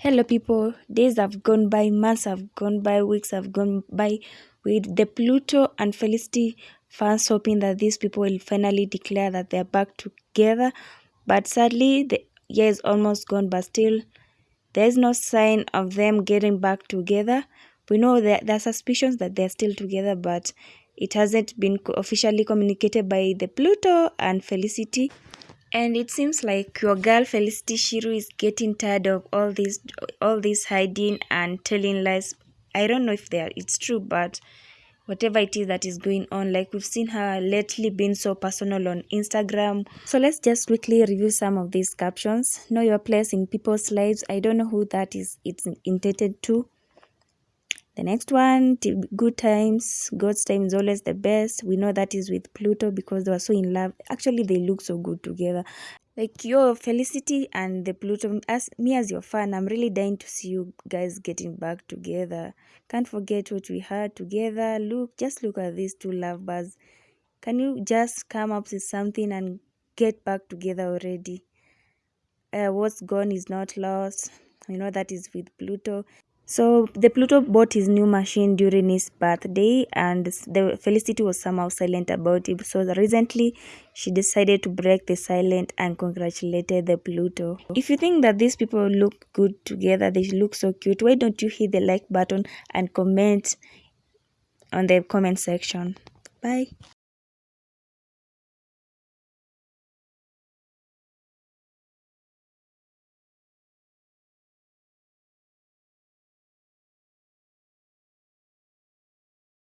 Hello, people. Days have gone by, months have gone by, weeks have gone by with the Pluto and Felicity fans hoping that these people will finally declare that they're back together. But sadly, the year is almost gone, but still, there's no sign of them getting back together. We know that there are suspicions that they're still together, but it hasn't been officially communicated by the Pluto and Felicity and it seems like your girl Felicity Shiru is getting tired of all this all this hiding and telling lies. I don't know if they are, it's true, but whatever it is that is going on, like we've seen her lately being so personal on Instagram. So let's just quickly review some of these captions. Know your place in people's lives. I don't know who that is it's intended to. The next one, good times, God's time is always the best. We know that is with Pluto because they were so in love. Actually, they look so good together. Like your Felicity and the Pluto, as me as your fan, I'm really dying to see you guys getting back together. Can't forget what we had together. Look, just look at these two lovebirds. Can you just come up with something and get back together already? Uh, what's gone is not lost. You know that is with Pluto. So the Pluto bought his new machine during his birthday and the Felicity was somehow silent about it. So recently she decided to break the silence and congratulated the Pluto. If you think that these people look good together, they look so cute, why don't you hit the like button and comment on the comment section. Bye.